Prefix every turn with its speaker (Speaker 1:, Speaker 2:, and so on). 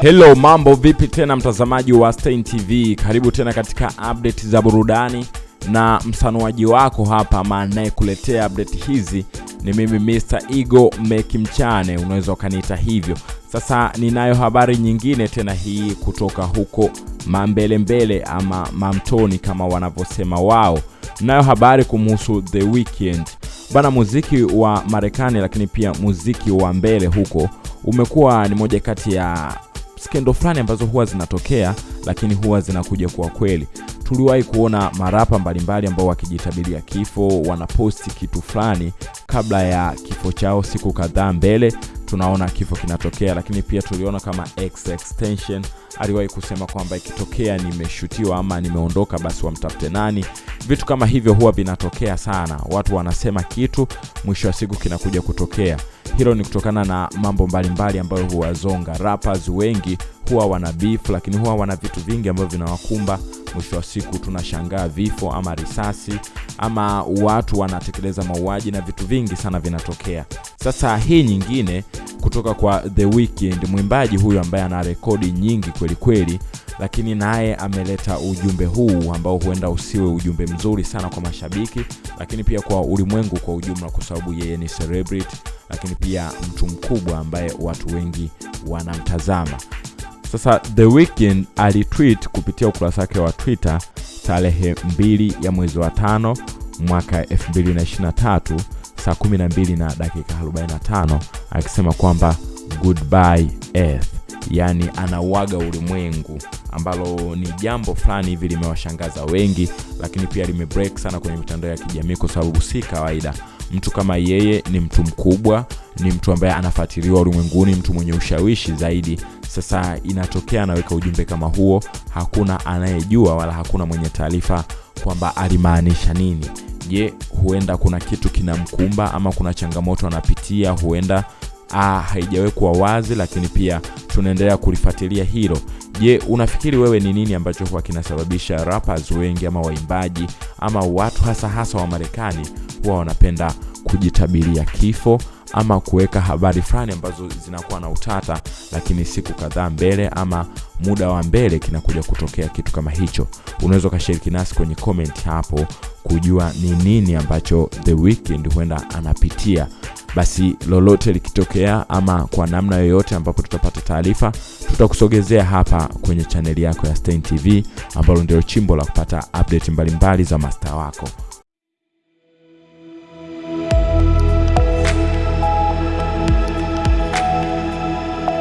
Speaker 1: Hello, mambo vipi tena mtazamaji wa Stein TV, karibu tena katika update za burudani na msanuaji wako hapa maanayekuletea update hizi ni mimi Mr. meki Mekimchane, unaweza ukaniita hivyo. Sasa ninayo habari nyingine tena hii kutoka huko mambelembele ama mamtoni kama wanavyosema wao. Nayo habari kumhusu The Weeknd bana. Muziki wa Marekani lakini pia muziki wa mbele huko umekuwa ni moja kati ya skendo fulani ambazo huwa zinatokea lakini huwa zinakuja kwa kweli. Tuliwahi kuona marapa mbalimbali ambao wakijitabiria kifo, wanaposti kitu fulani kabla ya kifo chao siku kadhaa mbele, tunaona kifo kinatokea. Lakini pia tuliona kama X Extension aliwahi kusema kwamba ikitokea nimeshutiwa ama nimeondoka, basi wamtafute nani. Vitu kama hivyo huwa vinatokea sana, watu wanasema kitu, mwisho wa siku kinakuja kutokea. Hilo ni kutokana na mambo mbalimbali ambayo huwazonga rappers wengi huwa wana beef, lakini huwa wana vitu vingi ambavyo vinawakumba. Mwisho wa siku tunashangaa vifo ama risasi ama watu wanatekeleza mauaji na vitu vingi sana vinatokea. Sasa hii nyingine kutoka kwa The Weeknd, mwimbaji huyu ambaye ana rekodi nyingi kweli kweli, lakini naye ameleta ujumbe huu ambao huenda usiwe ujumbe mzuri sana kwa mashabiki, lakini pia kwa ulimwengu kwa ujumla, kwa sababu yeye ni celebrity, lakini pia mtu mkubwa ambaye watu wengi wanamtazama. Sasa The Weeknd alitweet kupitia ukurasa wake wa Twitter tarehe 2 ya mwezi wa tano mwaka 2023 saa 12 na dakika 45 akisema kwamba goodbye earth, yaani anauaga ulimwengu, ambalo ni jambo fulani hivi limewashangaza wengi, lakini pia limebreak sana kwenye mitandao ya kijamii kwa sababu si kawaida. Mtu kama yeye ni mtu mkubwa, ni mtu ambaye anafuatiliwa ulimwenguni, mtu mwenye ushawishi zaidi. Sasa inatokea anaweka ujumbe kama huo, hakuna anayejua wala hakuna mwenye taarifa kwamba alimaanisha nini. Je, huenda kuna kitu kinamkumba ama kuna changamoto anapitia, huenda ah, haijawekwa wazi, lakini pia tunaendelea kulifuatilia hilo. Je, unafikiri wewe ni nini ambacho huwa kinasababisha rappers wengi ama waimbaji ama watu hasa hasa wa Marekani huwa wanapenda kujitabiria kifo ama kuweka habari fulani ambazo zinakuwa na utata, lakini siku kadhaa mbele ama muda wa mbele kinakuja kutokea kitu kama hicho. Unaweza ukashiriki nasi kwenye comment hapo kujua ni nini ambacho The weekend huenda anapitia. Basi lolote likitokea ama kwa namna yoyote ambapo tutapata taarifa, tutakusogezea hapa kwenye chaneli yako ya Stein TV ambalo ndio chimbo la kupata update mbalimbali mbali za masta wako.